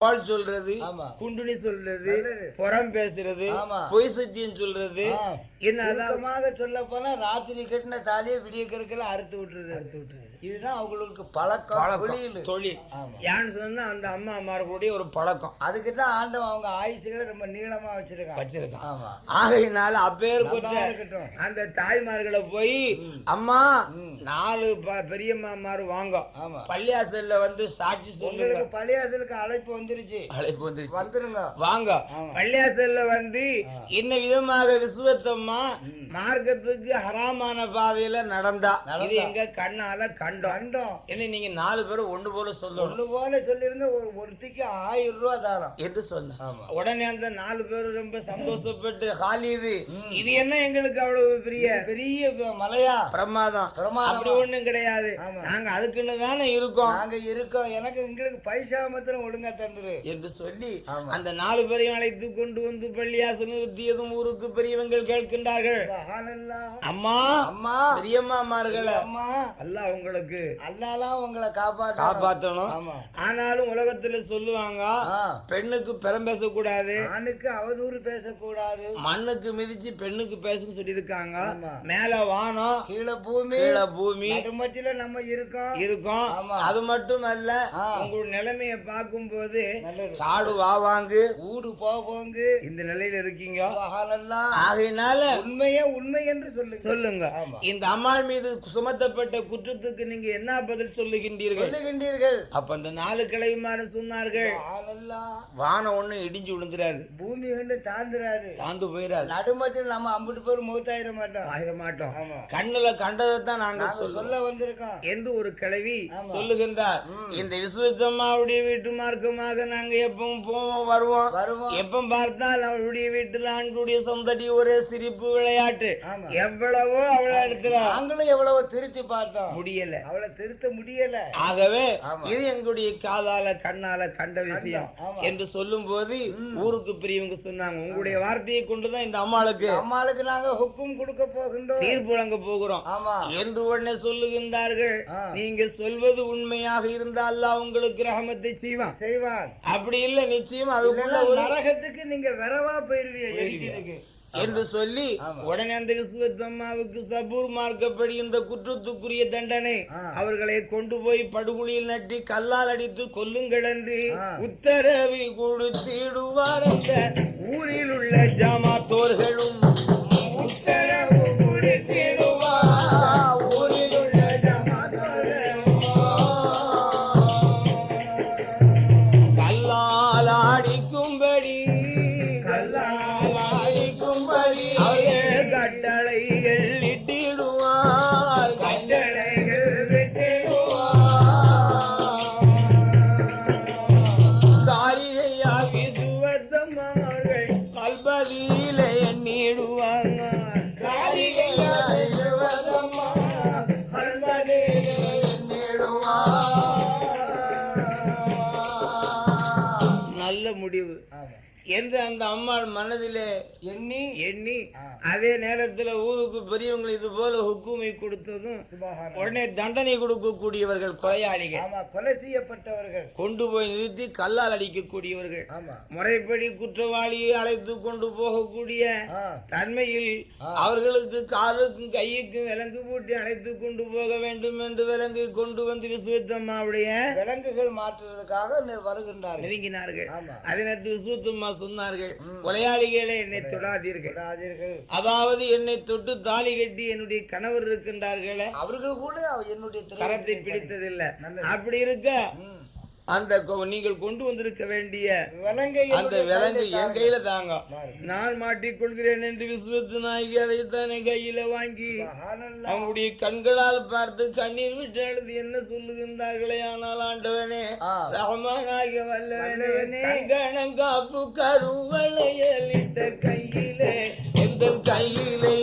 பால் சொல்றது. குண்டுனி சொல்றது. புறம் பேசுறது ஆமா. பொய் சத்தியம் சொல்றது என்ன அதான் சுருக்கமாக சொல்ல போனா ராத்திரி கட்டின தாலியை விடிய கருக்கல அறுத்து விட்டுறது அறுத்து விட்டுறது இதுதான் அவங்களுக்கு பழக்கம் தொழில். தொழில். ஏன்னு சொன்னா அந்த அம்மா அம்மாருடைய ஒரு பழக்கம். அதுக்கு தான் ஆண்டவன் அவங்க ஆயுசுகளை ரொம்ப நீளமா வச்சிருக்கான். வச்சிருக்கான். ஆகையினால அப்பேர் இருக்கட்டும். அந்த தாய்மார்களை போய். அம்மா. நாலு ப- பெரியம்மாமாரு வாங்க. பள்ளியாசல்ல வந்து சாட்சி சொல்லுங்க. பழையதுக்கு அழைப்பு வந்துருச்சு. அழைப்பு வந்துருச்சு. வந்துருங்க. வாங்க. பள்ளியாசல்ல வந்து. என்ன விதமாக விசுவத்தம்மா. மார்க்கத்துக்கு ஹராமான பாதையில நடந்தா. இது எங்க கண்ணால கண்டோம். கண்டோம். என்ன நீங்க நாலு பேரும் ஒண்ணு போல சொல்லணும். ஒண்ணு போல சொல்லிருங்க ஒரு ஒருத்திக்கு ஆயிரம் ரூபாய் தாரம். என்று சொன்ன ஆமா. உடனே அந்த நாலு பேரும் ரொம்ப சந்தோஷப்பட்டு ஹாலிது ம். இது என்ன எங்களுக்கு அவ்வளவு பெரிய? பெரிய மலையா? பிரமாதம். பிரமாதமா. அப்படி ஒண்ணும் கிடையாது. நாங்க அதுக்குன்னு தானே இருக்கோம். நாங்க இருக்கோம். எனக்கு எங்களுக்கு பைசா மாத்திரம் ஒழுங்கா தந்துரு. என்று சொல்லி. அந்த நாலு பேரையும் அழைத்து கொண்டு வந்து பள்ளியாசல் நிறுத்தியதும் ஊருக்கு பெரியவங்கள் கேட்கின்றார்கள். அம்மா அம்மா. பெரியம்மாமார்களை. அம்மா அல்லாஹ் உங்களுக்கு அல்லாலாம் உங்களை காப்பாத்த காப்பாத்தணும். ஆமா. ஆனாலும் உலகத்துல சொல்லுவாங்க. பெண்ணுக்கு பெரம் பேசக்கூடாது. ஆணுக்கு அவதூறு பேசக்கூடாது. மண்ணுக்கு மிதிச்சு பெண்ணுக்கு பேசுன்னு சொல்லியிருக்காங்க. மேல வானம் கீழே பூமி கீழே பூமி நடுமத்தில நம்ம இருக்கோம். இருக்கும். அது மட்டும் அல்ல. உங்களோட நிலைமைய பார்க்கும்போது நல்லது. காடு வாவாங்கு. ஊடு போவோங்க. இந்த நிலையில இருக்கீங்க. ஆகையினால உண்மையே உண்மை என்று சொல்லுங்க. சொல்லுங்க. இந்த அம்மாள் மீது சுமத்தப்பட்ட குற்றத்துக்கு நீங்க என்ன பதில் சொல்லுகின்றீர்கள்? சொல்லுகின்றீர்கள். அப்ப அந்த நாலு கிளைமாறு சொன்னார்கள். வானம் ஒண்ணு இடிஞ்சு விழுந்துறாரு பூமி கண்டு தாண்டுறாரு தாந்து போயிடாது நடுமத்தில் நம்ம அம்பிட்டு பேர் மூத்தாயிர மாட்டோம். ஆயிர மாட்டோம். கண்ணுல கண்டதைத்தான் நாங்க சொல்ல வந்திருக்கோம். என்று ஒரு கிழவி ஆமா. சொல்லுகின்றார். இந்த விஸ்வத்தம்மாவுடைய வீட்டு மார்க்கமாக நாங்க எப்பவும் போவோம் வருவோம். வருவோம். எப்ப பார்த்தால் அவளுடைய வீட்டுல ஆண்களுடைய சொந்தடி ஒரே சிரிப்பு விளையாட்டு. எவ்வளவோ அவளை எடுக்கிறா நாங்களும் எவ்வளவு திருத்தி பார்த்தோம். முடியல. அவளை திருத்த முடியல ஆகவே. இது எங்களுடைய காதால கண்ணால கண்ட விஷயம். என்று சொல்லும் போது. ஊருக்கு பெரியவங்க சொன்னாங்க உங்களுடைய வார்த்தையை கொண்டுதான் இந்த அம்மாளுக்கு அம்மாளுக்கு நாங்க ஹுக்கும் கொடுக்க போகின்றோம் தீர்ப்பு வழங்க போகிறோம் ஆமா என்று உடனே சொல்லுகின்றார்கள். நீங்க சொல்வது உண்மையாக இருந்தால் அல்லாஹ் உங்களுக்கு ரஹமத்தை செய்வான் செய்வான் அப்படி இல்ல நிச்சயம் அதுக்குள்ள நரகத்துக்கு நீங்க வரவா போயிருவீங்க. என்று சொல்லி. உடனே அந்த விஸ்வத்தம்மாவுக்கு சபூர் மார்க்கப்படி இந்த குற்றத்துக்குரிய தண்டனை. அவர்களை கொண்டு போய் படுகுழியில் நட்டி கல்லால் அடித்து கொல்லுங்கள் என்று. உத்தரவு கொடுத்திடுவார் ஊரில் உள்ள ஜமாத்தோர்களும் உத்தரவு என்று அந்த அம்மாள் மனதிலே எண்ணி எண்ணி. அதே நேரத்துல ஊருக்கு பெரியவங்க இது போல ஹுக்குமை கொடுத்ததும். உடனே தண்டனை கொடுக்கக்கூடியவர்கள் கொலையாளிகள் கொலை செய்யப்பட்டவர்கள் கொண்டு போய் நிறுத்தி கல்லால் அடிக்கக்கூடியவர்கள் முறைப்படி குற்றவாளியை அழைத்து கொண்டு போகக்கூடிய. தன்மையில். அவர்களுக்கு காலுக்கும் கையுக்கும் விலங்கு பூட்டி அழைத்து கொண்டு போக வேண்டும் என்று விலங்கை கொண்டு வந்து விசுவத்தம்மாவுடைய விலங்குகள் மாற்றுவதற்காக வருகின்றார்கள் நெருங்கினார்கள் ஆமா அதனத்து விசுவத்தம்மா சொன்னார்கள். கொலையாளிகளே என்னை தொடாதீர்கள். அதாவது என்னை தொட்டு தாலி கட்டி என்னுடைய கணவர் இருக்கின்றார்களே அவர்கள் கூட என்னுடைய கரத்தை பிடித்ததில்லை. அப்படி இருக்க. அந்த நீங்கள் கொண்டு வந்திருக்க வேண்டிய விலங்கை அந்த விலங்கு என் கையில தாங்க. நான் மாட்டிக்கொள்கிறேன் என்று விஸ்வத்து நாயகி அதைத்தானே கையில வாங்கி. அவங்களுடைய கண்களால் பார்த்து கண்ணீர் விட்டு அழுது என்ன சொல்லுகின்றார்களே ஆனால் ஆண்டவனே ஆ. ரஹமானாகிய வல்லவனே. கங்கணங்காப்பு கருவளையலிட்ட கையிலே எந்த கையிலே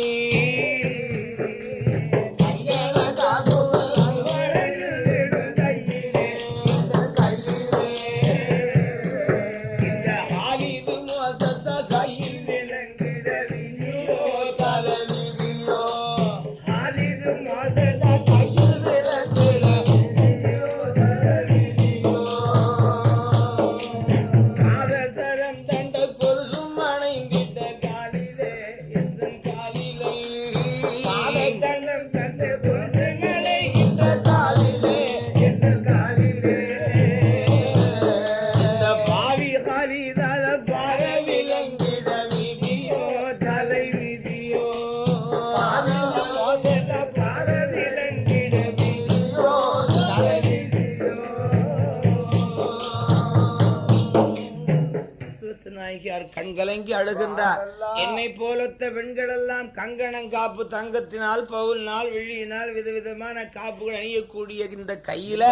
கண்கலங்கி அழுகின்றார். என்னை போலொத்த பெண்கள் எல்லாம் கங்கணம் காப்பு தங்கத்தினால் பவுலினால் வெள்ளியினால் விதவிதமான காப்புகள் அணியக்கூடிய இந்த கையில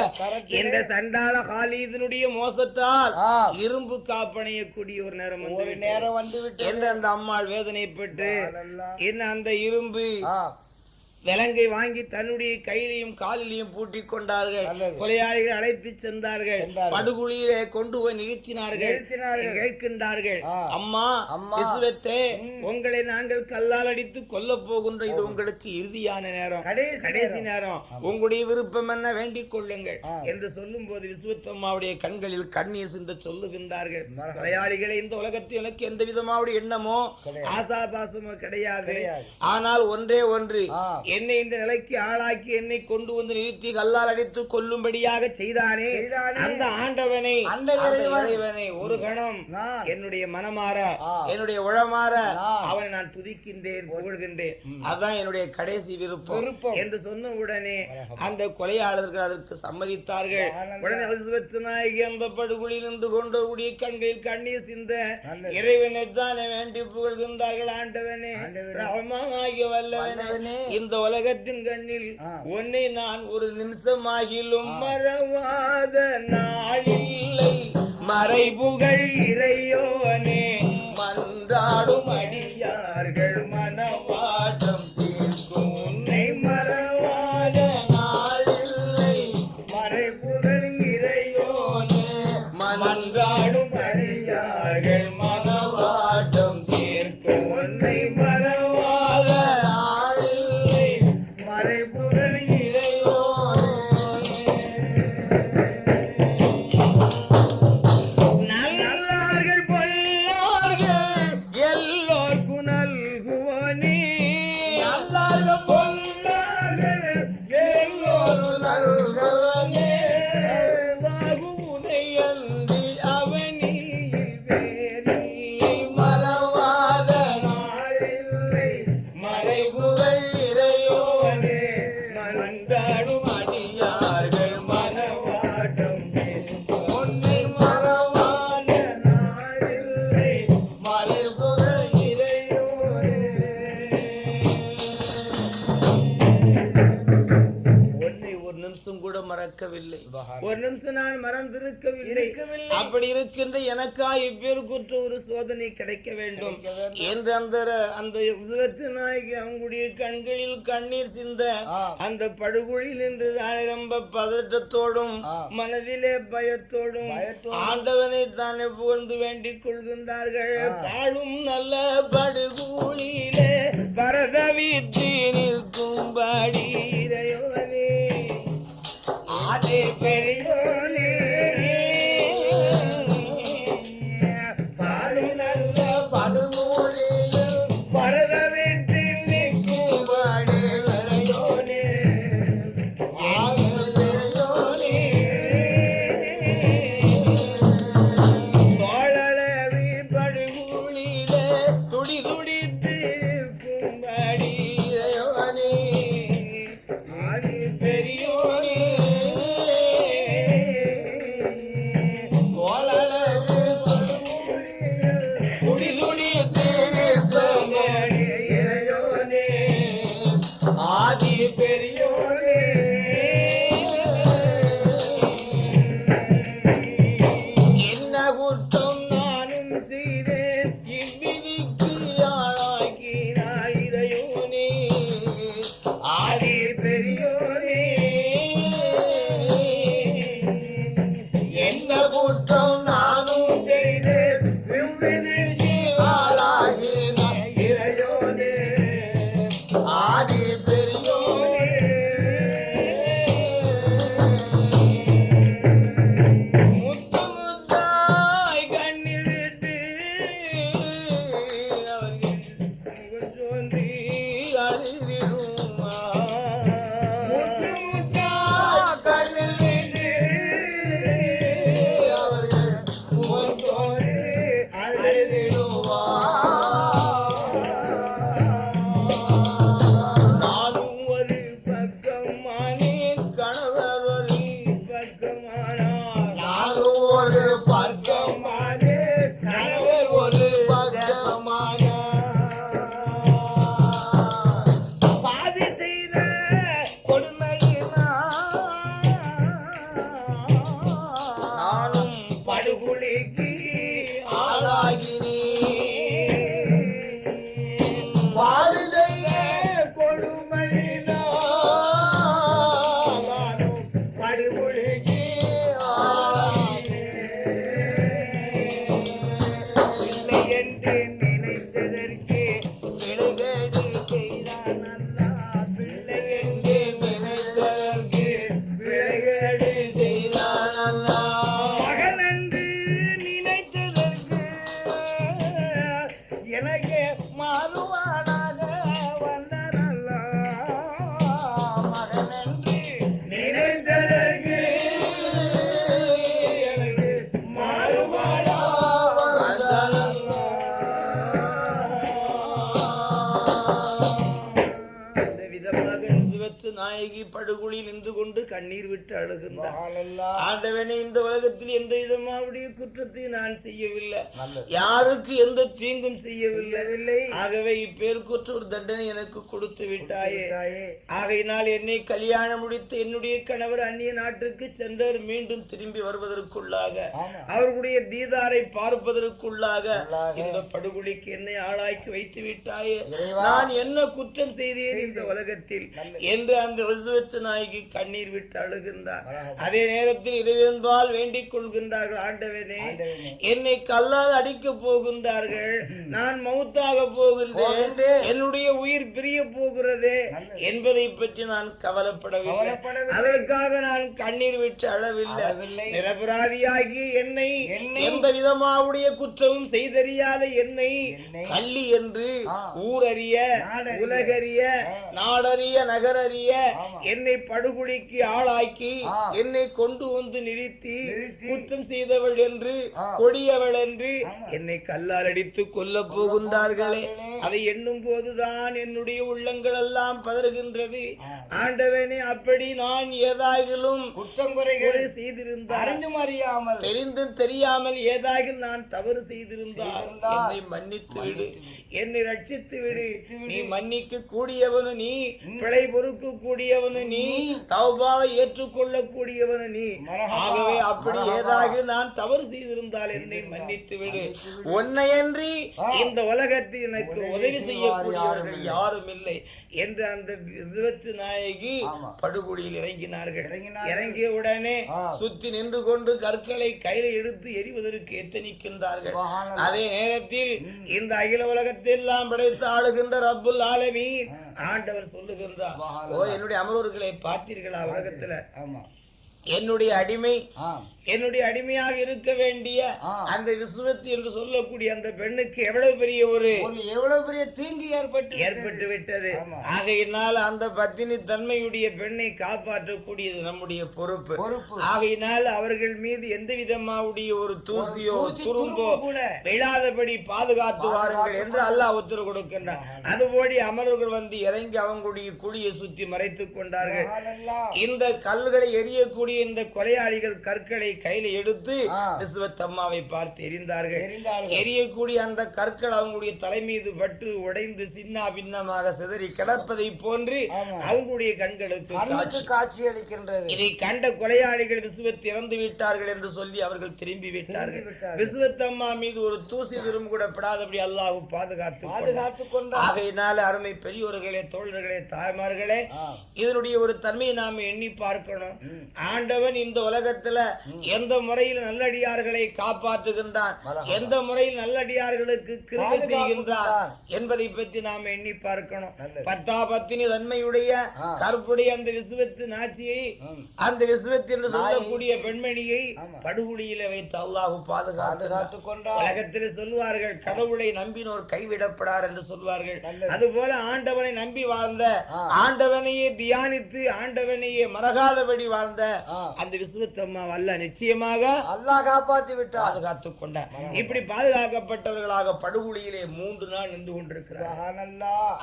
இந்த சண்டாள காலீதனுடைய மோசத்தால் இரும்பு காப்பு அணியக்கூடிய ஒரு நேரம் வந்து. நேரம் வந்து விட்டு என்று அந்த அம்மாள் வேதனைப்பட்டு அல்லாஹ். என்ன அந்த இரும்பு விலங்கை வாங்கி தன்னுடைய கையிலையும் காலிலையும் பூட்டிக் கொண்டார்கள். கொலையாளிகள் அழைத்து சென்றார்கள். படுகுழியிலே கொண்டு போய் நிறுத்தினார்கள். கேட்கின்றார்கள். அம்மா ம். உங்களை நாங்கள் கல்லால் அடித்து கொல்ல போகின்ற இது உங்களுக்கு இறுதியான நேரம் கடைசி நேரம். உங்களுடைய விருப்பம் என்ன வேண்டிக் கொள்ளுங்கள். என்று சொல்லும் போது விசுவத்தம்மாவுடைய கண்களில் கண்ணீர் சிந்த சொல்லுகின்றார்கள். கொலையாளிகளை இந்த உலகத்தில் எனக்கு எந்த விதமாவுடைய எண்ணமோ. ஆசாபாசமோ கிடையாது. ஆனால் ஒன்றே ஒன்று. என்னை இந்த நிலைக்கு ஆளாக்கி என்னை கொண்டு வந்து நிறுத்தி கல்லால் அடித்து கொல்லும்படியாக செய்தானே. அந்த ஆண்டவனை இறைவன். ஒரு கணம். என்னுடைய மனமாற. என்னுடைய உளமாற நான். அவனை நான் துதிக்கின்றேன் புகழ்கின்றேன் ம். அதான் என்னுடைய கடைசி விருப்பம். என்று சொன்ன உடனே. அந்த கொலையாளர்கள் அதற்கு சம்மதித்தார்கள். உடனே நாயகி அந்த நின்று கொண்டவுடைய கண்களில் கண்ணீர் சிந்த. இறைவனை தானே வேண்டி புகழ்கின்றார்கள் ஆண்டவனே. ரஹ்மானாகிய வல்லவனே வல்லவனே. இந்த உலகத்தின் கண்ணில். உன்னை நான் ஒரு நிமிஷமாகிலும் மறவாத நாளில்லை மறைபுகழ் இறையோனே மன்றாடும் அடியார்கள் மனவாட்டம் தீர்க்கும் உன்னை ஒரு நிமிஷம் நான் மறந்திருக்கவில்லை. அப்படி இருக்கின்ற எனக்கா இப்பேருக்குற்ற ஒரு சோதனை கிடைக்க வேண்டும். என்று அந்த அந்த நாயகி அவங்களுடைய கண்களில் கண்ணீர் சிந்த. அந்த படுகொழில் நின்று ரொம்ப பதற்றத்தோடும். மனதிலே பயத்தோடும். ஆண்டவனை தானே புகழ்ந்து வேண்டிக் கொள்கின்றார்கள். பாடும் நல்ல படுகூழிலே பரத வீட்டி நிற்கும்படி இறையோனே ஆதி பெரியோனே கண்ணீர் விட்டு அழுகின்றார். ஆண்டவனே இந்த உலகத்தில் எந்த விதமாவுடைய குற்றத்தை நான் செய்யவில்லை. யாருக்கு எந்த தீங்கும் செய்யவில்லை ஆகவே இப்பேருக்குற்ற ஒரு தண்டனை எனக்கு கொடுத்து விட்டாயே. ஆகையினால் என்னை கல்யாணம் முடித்து என்னுடைய கணவர் அந்நிய நாட்டுக்கு சென்றவர் மீண்டும் திரும்பி வருவதற்குள்ளாக. அவர்களுடைய தீதாரை பார்ப்பதற்குள்ளாக. இந்த படுகொலிக்கு என்னை ஆளாக்கி வைத்து விட்டாயே. நான் என்ன குற்றம் செய்தேன் இந்த உலகத்தில். என்று அந்த விசுவத்து நாய்க்கு கண்ணீர் விட்டு அழுகின்றார் அழகா. அதே நேரத்தில் இறைவன்பால் வேண்டிக் கொள்கின்றார்கள் ஆண்டவனே. என்னை கல்லால் அடிக்க போகின்றார்கள் நான் மௌத்தாக போகின்றேன். என்னுடைய உயிர் பிரிய போகிறதே. என்பதை பற்றி நான் கவலைப்படவில்லை. அதற்காக நான் கண்ணீர் விட்டு அழவில்லை. நிரபராதியாகி என்னை எந்த விதமாவுடைய குற்றமும் செய்தறியாத என்னை கள்ளி என்று. ஊரறிய. உலகறிய. நாடறிய நகரறிய. என்னை படுகொலிக்கு ஆளாக்கி. என்னை கொண்டு வந்து நிறுத்தி. குற்றம் செய்தவள் என்று. கொடியவள் என்று. என்னை கல்லால் அடித்து கொல்ல போகின்றார்களே. அதை எண்ணும் போதுதான் என்னுடைய உள்ளங்கள் எல்லாம் பதறுகின்றது. ஆண்டவனே அப்படி நான் ஏதாகிலும் குற்றம் குறைகள் செய்திருந்தால் அறிந்தும் அறியாமல் தெரிந்தும் தெரியாமல் ஏதாகிலும் நான் தவறு செய்திருந்தால் என்னை மன்னித்து விடு என்னை ரட்சித்து விடு. நீ மன்னிக்க கூடியவனு நீ. பிழை பொறுக்க கூடியவனு நீ தௌபாவை ஏற்றுக்கொள்ள கூடியவனு நீ. ஆகவே அப்படி. ஏதாக நான் தவறு செய்திருந்தால் என்னை மன்னித்து விடு உன்னையன்றி. இந்த உலகத்தில் எனக்கு உதவி செய்யக்கூடியவர்கள் யாரும் இல்லை என்று அந்த விசுவத்து நாயகி ஆமா. படுகொலியில் இறங்கினார்கள். இறங்கிய உடனே. சுத்தி நின்று கொண்டு கற்களை கையில எடுத்து எரிவதற்கு எத்தனிக்கின்றார்கள். அதே நேரத்தில். இந்த அகில உலகத்தெல்லாம் படைத்து ஆளுகின்ற ரப்புல் ஆலமீன் ஆ. ஆண்டவர் சொல்லுகின்றார். ஓ என்னுடைய அமர்வர்களை பார்த்தீர்களா உலகத்துல ஆமா என்னுடைய அடிமை என்னுடைய அடிமையாக இருக்க வேண்டிய. அந்த விசுவத்தி என்று சொல்லக்கூடிய அந்த பெண்ணுக்கு எவ்வளவு பெரிய ஒரு எவ்வளவு பெரிய தீங்கு ஏற்பட்டு ஏற்பட்டு விட்டது. ஆகையினால் அந்த பத்தினி தன்மையுடைய பெண்ணை காப்பாற்றக்கூடியது நம்முடைய பொறுப்பு. பொறுப்பு. ஆகையினால் அவர்கள் மீது எந்த விதமாவுடைய ஒரு தூசியோ துரும்போ விழாதபடி பாதுகாத்து வாருங்கள் என்று அல்லாஹ் உத்தரவு கொடுக்கின்றார் அதுபோடி அமரர்கள் வந்து இறங்கி அவங்களுடைய குழியை சுற்றி மறைத்துக் கொண்டார்கள். இந்த கல்களை எரியக்கூடிய இந்த கொலையாளிகள் கற்களை கையில எடுத்து ஆ. விசுவத்தம்மாவை பார்த்து எரிந்தார்கள். எரியக்கூடிய அந்த கற்கள் அவங்களுடைய தலை மீது பட்டு உடைந்து சின்ன பின்னமாக சிதறி கிடப்பதை போன்று. அவங்களுடைய கண்களுக்கு காட்சி அளிக்கின்றது இதை கண்ட கொலையாளிகள் விசுவத் இறந்து விட்டார்கள் என்று சொல்லி அவர்கள் திரும்பி விட்டார்கள். விசுவத்தம்மா மீது ஒரு தூசி விரும் கூட படாதபடி அல்லாஹ் பாதுகாத்து கொண்டார். பாதுகாத்துக் கொண்டார் ஆகையினால அருமை பெரியோர்களே தோழர்களே தாய்மார்களே. இதனுடைய ஒரு தன்மையை நாம எண்ணி பார்க்கணும். ஆண்டவன் இந்த உலகத்துல எந்த முறையில் நல்லடியார்களை காப்பாற்றுகின்றான் மரஹபா. எந்த முறையில் நல்லடியார்களுக்கு செய்கின்றான் கொடுத்தார். என்பதை பற்றி நாம எண்ணி பார்க்கணும். பத்தா பத்தினி தன்மையுடைய. கற்புடைய அந்த விசுவத்து நாச்சியை. அந்த விசுவத்து என்று. சொல்லக்கூடிய பெண்மணியை ஆமா. படுகுழியில வைத்து அல்லாஹு பாதுகாத்து பாதுகாத்துக் கொண்டார் உலகத்தில் சொல்லுவார்கள் கடவுளை நம்பினோர் கைவிடப்படார் என்று சொல்வார்கள். அதுபோல ஆண்டவனை நம்பி வாழ்ந்த. ஆண்டவனையே தியானித்து ஆண்டவனையே மறகாதபடி வாழ்ந்த. அந்த விசுவத்தம்மா வல்ல நிச்சயமாக அல்லாஹ் காப்பாற்றி விட்டார். பாதுகாத்துக் கொண்டார். இப்படி பாதுகாக்கப்பட்டவர்களாக படுகுழியிலே மூன்று நாள் நின்று கொண்டிருக்கிறார்.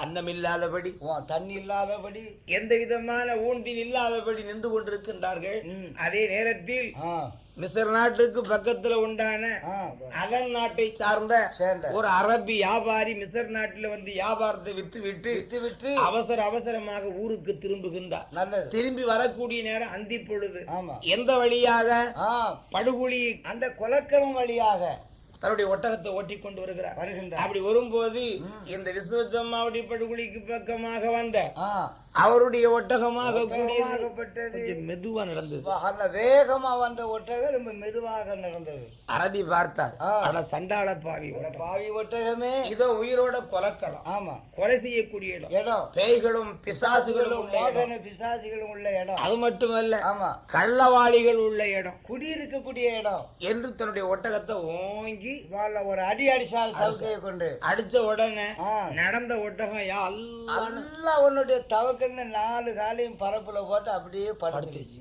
அன்னமில்லாதபடி வா, தண்ணி இல்லாதபடி எந்த விதமான ஊன்றின் இல்லாதபடி நின்று கொண்டிருக்கின்றார்கள். அதே நேரத்தில் மிசர் நாட்டுக்கு பக்கத்துல உண்டான ஆ, அதன் நாட்டை சார்ந்த ஒரு அரபி வியாபாரி மிசர் நாட்டுல வந்து வியாபாரத்தை வித்து விட்டு விட்டு விட்டு அவசர அவசரமாக ஊருக்கு திரும்புகின்றார். நல்லது. திரும்பி வரக்கூடிய நேரம் அந்தி பொழுது. ஆமா. எந்த வழியாக? படுகுழி அந்த கொலக்கிழமை வழியாக தன்னுடைய ஒட்டகத்தை ஓட்டி கொண்டு வருகிறார். வருகின்றார். அப்படி வரும்போது. இந்த விஸ்வத்தம்மாவுடைய படுகுழிக்கு பக்கமாக வந்த அவருடைய ஒட்டகமாக மெதுவா நடந்தது. வேகமா வந்த ஒட்டகம் ரொம்ப மெதுவாக நடந்தது. அரபி பார்த்தார். ஆனா சண்டாள பாவி. பாவி ஒட்டகமே இதோ உயிரோட கொலக்கலாம். ஆமா கொலை செய்யக்கூடிய இடம். பேய்களும் பிசாசுகளும் பிசாசிகளும் உள்ள இடம். அது மட்டுமல்ல ஆமா. கள்ளவாளிகள் உள்ள இடம். குடியிருக்கக்கூடிய இடம். என்று தன்னுடைய ஒட்டகத்தை ஓங்கி ஒரு அடி அடிச்சால் சவுக்கையை கொண்டு. அடிச்ச உடனே. நடந்த ஒட்டகம் யா அல்லாஹ் உன்னுடைய தவக்க உடனே நாலு காலையும் பரப்புல போட்டு அப்படியே படுத்துருச்சு.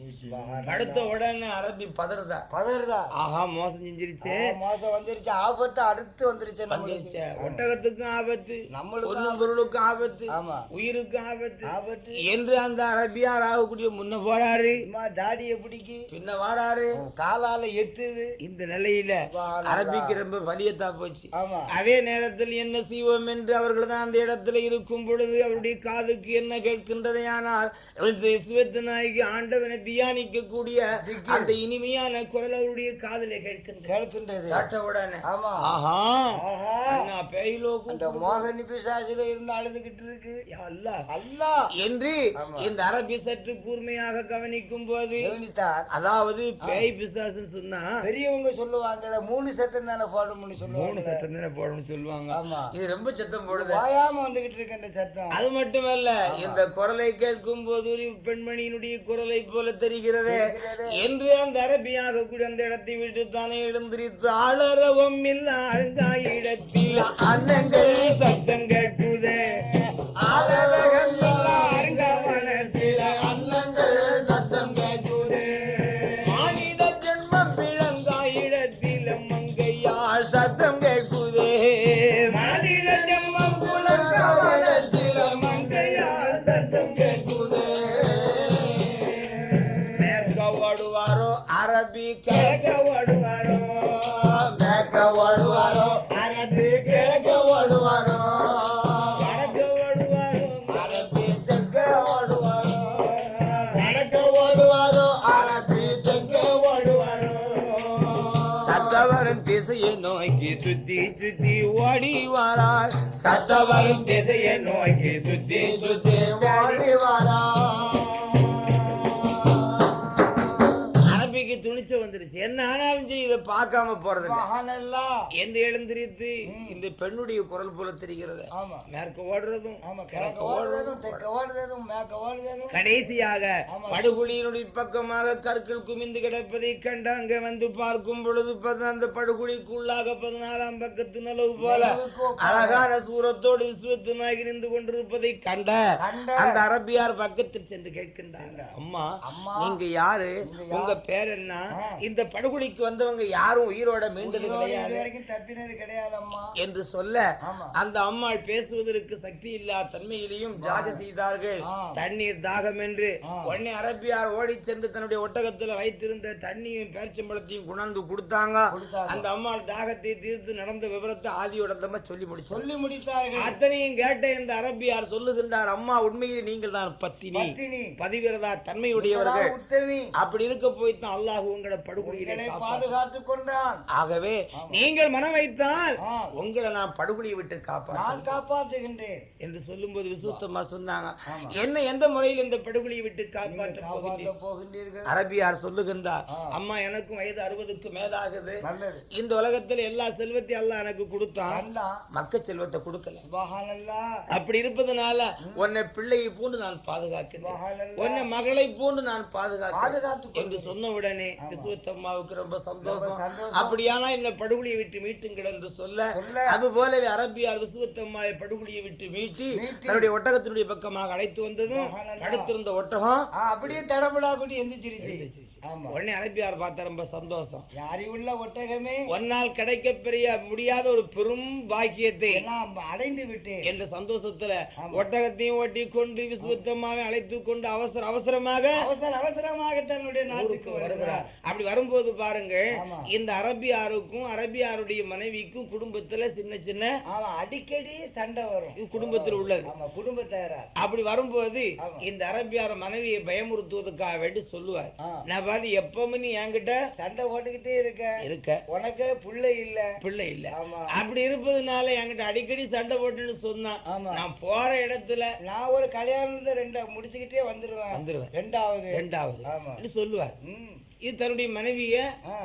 படுத்த உடனே அரபி பதறதா? பதறதா? ஆஹா மோசம் செஞ்சிருச்சு. மாசம் வந்துருச்சு. ஆபத்து அடுத்து வந்துருச்சு ஒட்டகத்துக்கும் ஆபத்து நம்மளுக்கு பொருளும் பொருளுக்கும் ஆபத்து ஆமா. உயிருக்கும் ஆபத்து. ஆபத்து. என்று அந்த அரபியார் ஆகக்கூடிய முன்ன போறாரு. தாடிய பிடிக்கி. பின்ன வாராரு. காலால எத்துது. இந்த நிலையில. அரபிக்கு ரொம்ப வலியத்தா போச்சு. ஆமா. அதே நேரத்தில் என்ன செய்வோம் என்று அவர்கள் தான் அந்த இடத்துல இருக்கும் பொழுது அவருடைய காதுக்கு என்ன கேட்கின்றதையானால் இந்த இஸ்வத்து நாய்க்கு ஆண்டவனை தியானிக்க கூடிய அந்த இனிமையான குரல் அவருடைய காதிலே கேட்கின்ற கேட்கின்றது. கேட்ட உடனே. ஆமா. ஆஹா. ஆஹா. அண்ணா பேயிலோக்கும் அந்த மோகனி பிசாசில இருந்து அழுதுகிட்டு இருக்கு. அல்லா. அல்லா. என்று ஆமா. இந்த அரபி சற்று கூர்மையாக கவனிக்கும் போது கவனித்தார். அதாவது பேய் பிசாசுன்னு சொன்னா பெரியவங்க சொல்லுவாங்க மூணு சத்தம் தானே போடணும்னு மூணு சட்டம் தானே போடணும்னு சொல்லுவாங்க. ஆமா. இது ரொம்ப சத்தம் போடுது. வாயாம வந்துகிட்டு இருக்கு அந்த சத்தம். அது மட்டுமல்ல இந்த குரலை கேட்கும் போது ஒரு பெண்மணியினுடைய குரலை போல தெரிகிறது. என்று அந்த அரபியாக கூட அந்த இடத்தை விட்டு தானே எழுந்திரித்து ஆளரவம் இல்ல இடத்தில். அன்னங்கள். சத்தம் கேட்குதே. ஆளரகம் சத்தவரும் திசையை நோக்கி சுத்தி சுத்தி ஓடி வாரார். சத்தவரும் திசையை நோக்கி சுத்தி சுத்தி ஓடி வாரார். துணிச்ச வந்துருச்சு. என்ன ஆனாலும் சரி இதை பார்க்காம போறது என்று எழுந்திரித்து இந்த பெண்ணுடைய குரல் போல தெரிகிறது. மேற்க ஓடுறதும் கடைசியாக. படுகுழியினுடைய பக்கமாக கற்கள் குமிந்து கிடப்பதை கண்டு அங்க வந்து பார்க்கும் பொழுது அந்த படுகுழிக்குள்ளாக பதினாலாம் பக்கத்து நிலவு போல. அழகான சூரத்தோடு விஸ்வத்துனாகி நின்று கொண்டிருப்பதை கண்ட. அந்த அரபியார் பக்கத்தில் சென்று கேட்கின்றாங்க அம்மா அம்மா. நீங்க யாரு? நீங்க யார்? உங்க பேர் என்ன? ஆ. இந்த படுகொலிக்கு வந்தவங்க யாரும் உயிரோட மீண்டது கிடையாது வரைக்கும் தப்பினது கிடையாது அம்மா என்று சொல்ல அந்த அம்மாள் பேசுவதற்கு சக்தி இல்லா தன்மையிலையும் ஜாக செய்தார்கள். தண்ணீர் தாகம் என்று. உடனே அரபியார் ஓடி சென்று தன்னுடைய ஒட்டகத்துல வைத்திருந்த தண்ணியும் பேரிச்சம்பழத்தையும் கொண்டாந்து கொடுத்தாங்க. அந்த அம்மாள் தாகத்தை தீர்த்து நடந்த விவரத்தை ஆதியோடந்தமா சொல்லி முடிச்சு சொல்லி முடித்தார்கள். அத்தனையும் கேட்ட இந்த அரபியார் சொல்லுகின்றார் அம்மா உண்மையில் நீங்கள் தான் பத்தினி. பதிவிரதா தன்மையுடையவர்கள். அப்படி இருக்க போய் தான் அல்லாஹ் உங்களை படுகொலியிலே. பாதுகாத்துக் கொண்டான். ஆகவே. நீங்கள் மனம் வைத்தால். உங்களை நான் படுகொலியை விட்டு காப்பாற்ற காப்பாற்றுகின்றேன். என்று சொல்லும்போது விசுத்தமா சொன்னாங்க. என்ன எந்த முறையில் இந்த படுகொலியை விட்டு காப்பாற்ற? போகின்றீர்கள்? அரபியார் சொல்லுகின்றார். அம்மா எனக்கும் வயது அறுபதுக்கு மேலாகுது. இந்த உலகத்தில் எல்லா செல்வத்தையும் அல்லாஹ் எனக்கு கொடுத்தான். மக்க செல்வத்தை கொடுக்கல. அப்படி இருப்பதனால உன்னை பிள்ளையை போன்று நான் பாதுகாக்கிறேன் உன்னை மகளை போன்று நான் பாதுகாக்கிறேன். என்று. சொன்ன உடனே ஆமா. விசுவத்தம்மாவுக்கு ரொம்ப சந்தோஷம். அப்படியானா இந்த படுகொலியை விட்டு மீட்டுங்கள் என்று சொல்ல அது போலவே அரபியார் விசுவத்தம்மாவை படுகொலியை விட்டு மீட்டி. தன்னுடைய ஒட்டகத்தினுடைய பக்கமாக அழைத்து வந்ததும் மகானல்லா. படுத்திருந்த ஒட்டகம் அப்படியே தடபடா கூடி எந்திரிச்சிருச்சு உடனே அரபியார் பார்த்தா ரொம்ப சந்தோஷம். ஒட்டகமே ஒன்னால் கிடைக்க பெரிய முடியாத ஒரு பெரும் பாக்கியத்தை அடைந்து விட்டேன். என்ற சந்தோஷத்துல. ஒட்டகத்தையும் கொண்டு அழைத்து கொண்டு அவசர அவசரமாக அவசர அவசரமாக தன்னுடைய நாட்டுக்கு ஊருக்கு வருகிறார். வருகிறார். அப்படி வரும்போது பாருங்க. இந்த அரபியாருக்கும் அரபியாருடைய மனைவிக்கும் குடும்பத்துல சின்ன சின்ன அடிக்கடி சண்டை வரும். குடும்பத்தில் உள்ளது. ஆமா குடும்பத்தாரா அப்படி வரும்போது. இந்த அரபியார் மனைவியை பயமுறுத்துவதற்காக வேண்டி சொல்லுவார். நான் பாரு எப்பவுமே நீ என்கிட்ட சண்டை போட்டுக்கிட்டே இருக்க. இருக்க. உனக்கு புள்ளை இல்ல. பிள்ளை இல்ல. அப்படி இருப்பதுனால என்கிட்ட அடிக்கடி சண்டை போட்டுன்னு சொன்னா ஆமா. நான் போற இடத்துல நான் ஒரு கல்யாணத்தை ரெண்டா முடிச்சுக்கிட்டே வந்துருவேன். வந்துருவேன். ரெண்டாவது. ரெண்டாவது. ஆமா. சொல்லுவார். இது தன்னுடைய மனைவிய.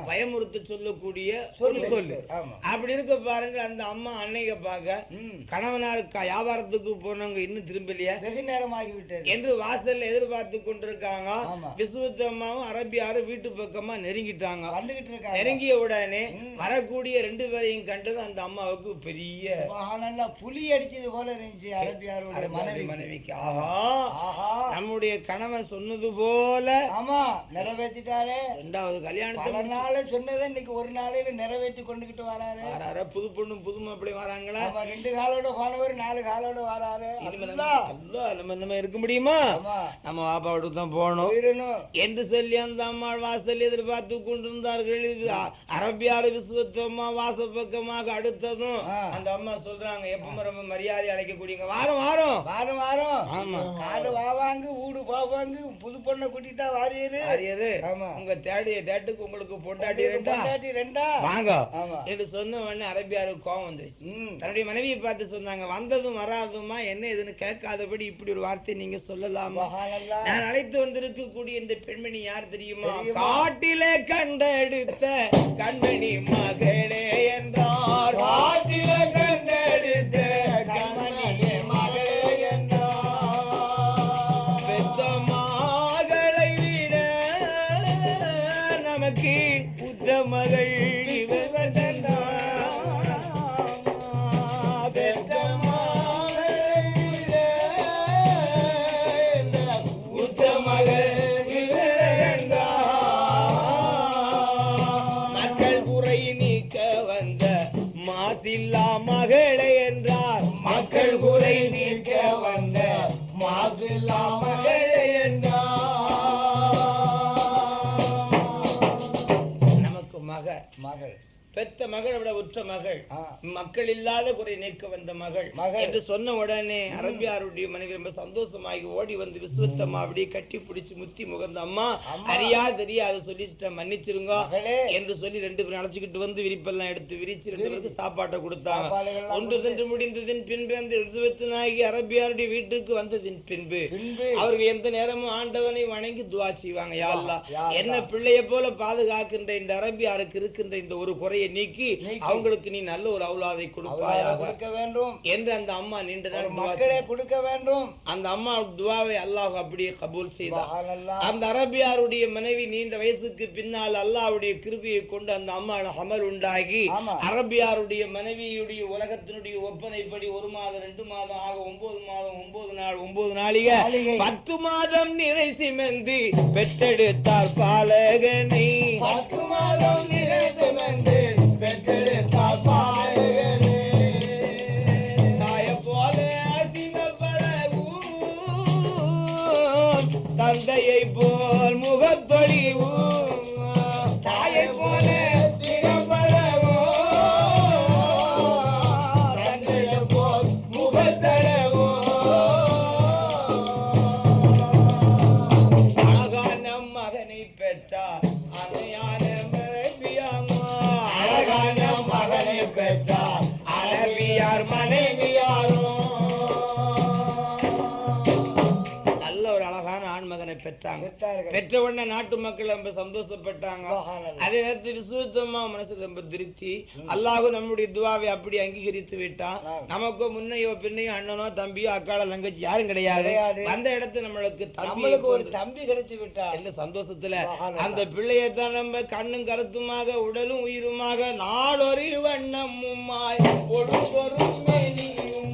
பயமுறுத்த சொல்லக்கூடிய ஒரு சொல்லு. அப்படி இருக்க பாருங்க அந்த அம்மா அன்னைய பார்க்க ம். கணவனார் க- வியாபாரத்துக்கு போனவங்க இன்னும் திரும்பலையே. வெகு நேரம் ஆகிவிட்டது என்று வாசல்ல எதிர்பார்த்து கொண்டிருக்காங்க. விசுவத்தம்மாவும் அரபியாரும் வீட்டு பக்கமா நெருங்கிட்டாங்க. நெருங்கிய உடனே. வரக்கூடிய ரெண்டு பேரையும் கண்டது அந்த அம்மாவுக்கு பெரிய புலி அடிச்சது போல இருந்துச்சு அரபியாருடைய மனைவி மனைவிக்கு. ஆஹா. ஆஹா. நம்முடைய கணவன் சொன்னது போல ஆமா. நிறைவேற்றிட்டாரே ரெண்டாவது கல்யாணத்தை நாள் சொன்னதை இன்னைக்கு ஒரு நாளையில நிறைவேற்றி கொண்டுகிட்டு வராரு. வராரா. புது பொண்ணு புது மாப்பிள்ளை வராங்களா? ரெண்டு காலோட போனவர் நாலு காலோட வராரு. நம்ம நம்ம இருக்க முடியுமா? நம்ம பாப்பா வீட்டுக்கு தான் போயிடணும். என்று சொல்லி அந்த அம்மாள் வாசல் எதிர்பார்த்து கொண்டிருந்தார்கள். இது அ- அரபியார் விசுவத்தம்மா வாச பக்கமாக அடுத்ததும். அந்த அம்மா சொல்றாங்க எப்பவும் ரொம்ப மரியாதை அழைக்கக்கூடியங்க வாரம் வாரம். வாரம் வாரம். ஆமா. காடு வாவாங்க ஊடு போவாங்க புது பொண்ணை கூட்டிட்டா வாரியரு. அரியது ஆமா. உங்க தேடிய தேட்டுக்கு உங்களுக்கு பொண்டாட்டி ரெண்டா? பொண்டாட்டி ரெண்டா? வாங்க. ஆமா. என்று சொன்ன உடனே அரபியாருக்கு கோவம் வந்துருச்சு. ம். தன்னுடைய மனைவியை பார்த்து சொன்னாங்க வந்ததும் வராதுமா என்ன இதுன்னு கேட்காதபடி இப்படி ஒரு வார்த்தை நீங்க சொல்லலாமா? நான் அழைத்து வந்திருக்கக்கூடிய இந்த பெண்மணி யார் தெரியுமா? தெரியுமா? காட்டிலே கண்டெடுத்த கண்மணி மகளே என்றார். காட்டிலே மக மகள். பெத்த மகள் விட உற்ற மகள். மக்கள் இல்லாத குறை நீக்க வந்த மகள். என்று சொன்ன உடனே அரபியாருடைய மனைவி ரொம்ப சந்தோஷமாகி ஓடி வந்து விஸ்வத்தம்மா அப்படியே கட்டி பிடிச்சு முத்தி முகந்த அம்மா. அறியா தெரியாது சொல்லிச்சிட்டேன் மன்னிச்சிருங்க என்று சொல்லி ரெண்டு பேரும் அழைச்சிக்கிட்டு வந்து விரிப்பெல்லாம் எடுத்து விரிச்சு ரெண்டு பேருக்கு சாப்பாட்டை கொடுத்தாங்க ஒன்று சென்று முடிந்ததின் பின்பு அந்த எலிசபெத் நாயகி அரபியாருடைய வீட்டுக்கு வந்ததின் பின்பு அவர்கள் எந்த நேரமும் ஆண்டவனை வணங்கி துவா செய்வாங்க யா அல்லாஹ். யா அல்லாஹ். என்ன பிள்ளைய போல பாதுகாக்கின்ற இந்த அரபியாருக்கு இருக்கின்ற இந்த ஒரு குறையை நீக்கி நீக்கி. அவங்களுக்கு நீ நல்ல ஒரு அவுலாதை கொடுப்பாயாக கொடுக்க வேண்டும் என்று அந்த அம்மா நீண்ட மக்களே. கொடுக்க வேண்டும் அந்த அம்மா துவாவை அல்லாஹ் அப்படியே கபூல் செய்தார் அந்த அரபியாருடைய மனைவி நீண்ட வயசுக்கு பின்னால் அல்லாஹ்வுடைய கிருபியை கொண்டு அந்த அம்மா அமல் உண்டாகி. அரபியாருடைய மனைவியுடைய உலகத்தினுடைய ஒப்பனைப்படி ஒரு மாதம் ரெண்டு மாதம் ஆக ஒன்பது மாதம் ஒன்பது நாள் ஒன்பது நாளிகை. பத்து மாதம் நிறை சிமந்து பெற்றெடுத்தார் பாலகனை பத்து மாதம் நிறை சிமந்து பெற்றெடுத்தார் பாலகனை பெற்றாங்க. பெற்ற உடனே நாட்டு மக்கள் ரொம்ப சந்தோஷப்பட்டாங்க. அதே நேரத்தில் விசுவத்தமா மனசு ரொம்ப திருப்தி அல்லாஹ் நம்முடைய துவாவை அப்படி அங்கீகரித்து விட்டான். நமக்கு முன்னையோ பின்னையோ அண்ணனோ தம்பியோ அக்காளோ தங்கச்சி யாரும் கிடையாது. அந்த இடத்துல நம்மளுக்கு நம்மளுக்கு ஒரு தம்பி கிடைச்சு விட்டா என்ன சந்தோஷத்துல. அந்த பிள்ளையத்தான் நம்ம கண்ணும் கருத்துமாக உடலும் உயிருமாக நாடொரு வண்ணமுமாய் பொழுதொரும் மெலியுமாய்